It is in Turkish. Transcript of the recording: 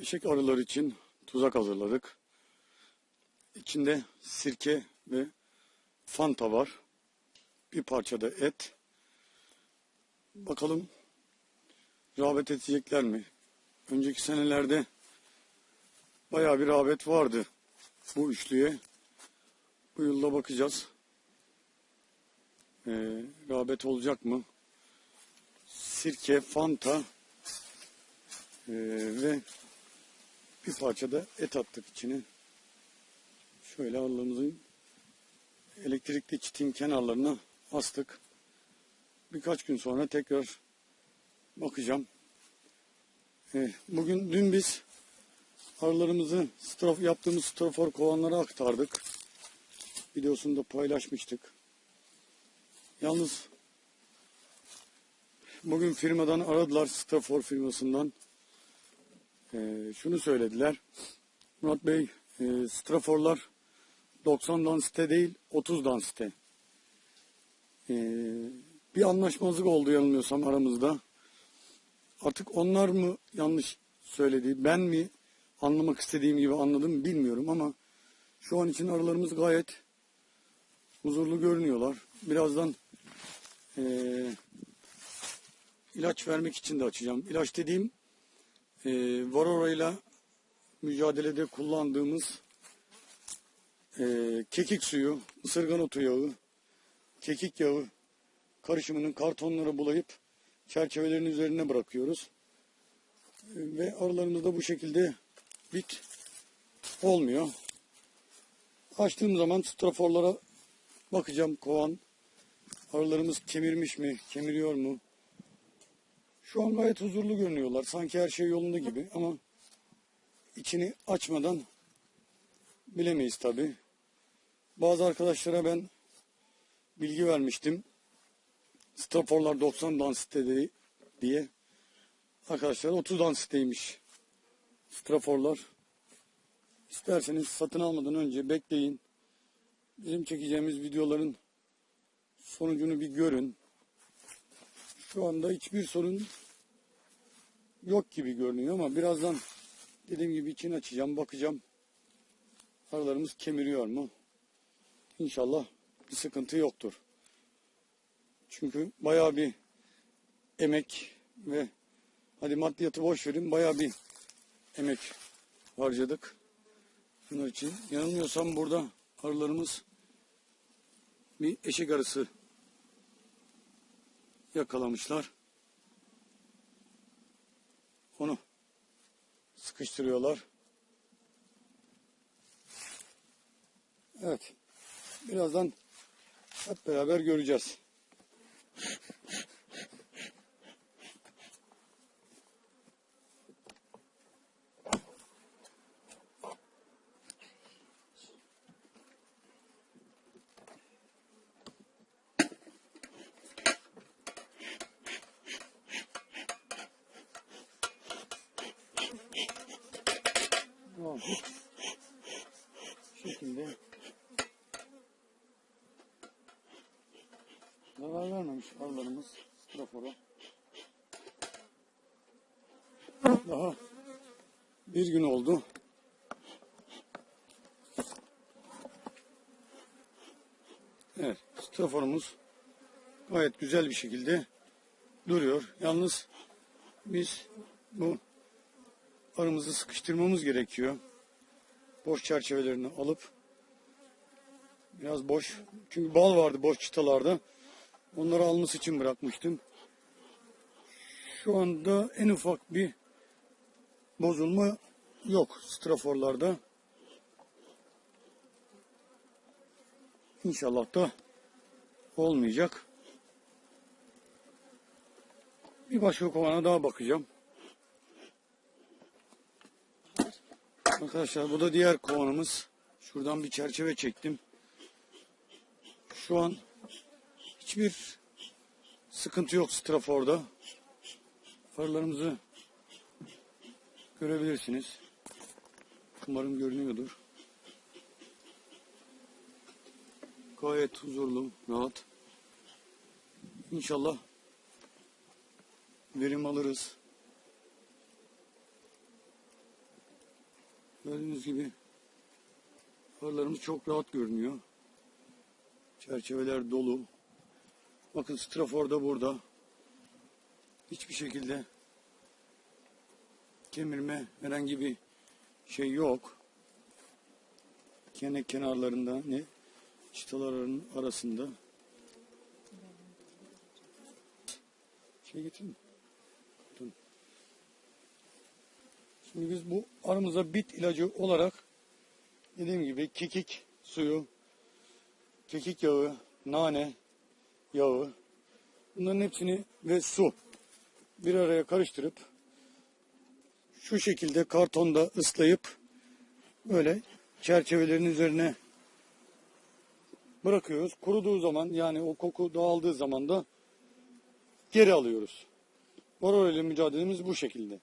Eşek arıları için tuzak hazırladık. İçinde sirke ve fanta var. Bir parça da et. Bakalım rağbet edecekler mi? Önceki senelerde bayağı bir rağbet vardı bu üçlüye. Bu yılda bakacağız. Ee, rağbet olacak mı? Sirke, fanta ee, ve bir parça da et attık içine. Şöyle arılarımızın elektrikli çitin kenarlarına astık. Birkaç gün sonra tekrar bakacağım. Ee, bugün dün biz arılarımızı yaptığımız strafor kovanlara aktardık. Videosunu da paylaşmıştık. Yalnız bugün firmadan aradılar strafor firmasından. Ee, şunu söylediler. Murat Bey e, straforlar 90 dansite değil 30 dansite. Ee, bir anlaşmazlık oldu yanılmıyorsam aramızda. Artık onlar mı yanlış söyledi, ben mi anlamak istediğim gibi anladım bilmiyorum ama şu an için aralarımız gayet huzurlu görünüyorlar. Birazdan eee, ilaç vermek için de açacağım. İlaç dediğim eee Varora ile mücadelede kullandığımız eee, kekik suyu, ısırgan otu yağı, kekik yağı karışımının kartonlara bulayıp çerçevelerin üzerine bırakıyoruz. E, Ve arılarımızda bu şekilde bit olmuyor. Açtığım zaman straforlara bakacağım kovan. Arılarımız kemirmiş mi, kemiriyor mu? Şu an gayet huzurlu görünüyorlar. Sanki her şey yolunda gibi ama içini açmadan bilemeyiz tabi. Bazı arkadaşlara ben bilgi vermiştim. Straforlar 90 dansite diye. Arkadaşlar 30 dansiteymiş. Straforlar. İsterseniz satın almadan önce bekleyin. Bizim çekeceğimiz videoların sonucunu bir görün. Şu anda hiçbir sorun yok gibi görünüyor ama birazdan dediğim gibi içini açacağım, bakacağım. Aralarımız kemiriyor mu? İnşallah bir sıkıntı yoktur. Çünkü bayağı bir emek ve hadi maddiyatı boş verin bayağı bir emek harcadık. Bunlar için yanılmıyorsam burada arılarımız bir eşek arısı yakalamışlar. Onu sıkıştırıyorlar. Evet. Birazdan hep beraber göreceğiz. Şekilde zarar vermemiş arılarımız strafora. Daha bir gün oldu. Evet, straforumuz gayet güzel bir şekilde duruyor. Yalnız biz bu arımızı sıkıştırmamız gerekiyor. Boş çerçevelerini alıp biraz boş çünkü bal vardı boş çıtalarda. Onları alması için bırakmıştım. Şu anda en ufak bir bozulma yok straforlarda. İnşallah da olmayacak. Bir başka kovana daha bakacağım. Arkadaşlar bu da diğer kovanımız. Şuradan bir çerçeve çektim. Şu an hiçbir sıkıntı yok straforda. Farlarımızı görebilirsiniz. Umarım görünüyordur. Gayet huzurlu, rahat. İnşallah verim alırız. Gördüğünüz gibi arılarımız çok rahat görünüyor. Çerçeveler dolu. Bakın strafor da burada. Hiçbir şekilde kemirme herhangi bir şey yok. Kene kenarlarında ne çıtaların arasında. Şey getirin. Şimdi biz bu arımıza bit ilacı olarak dediğim gibi kekik suyu, kekik yağı, nane yağı bunların hepsini ve su bir araya karıştırıp şu şekilde kartonda ıslayıp böyle çerçevelerin üzerine bırakıyoruz. Kuruduğu zaman yani o koku dağıldığı zaman da geri alıyoruz. Varroa ile mücadelemiz bu şekilde.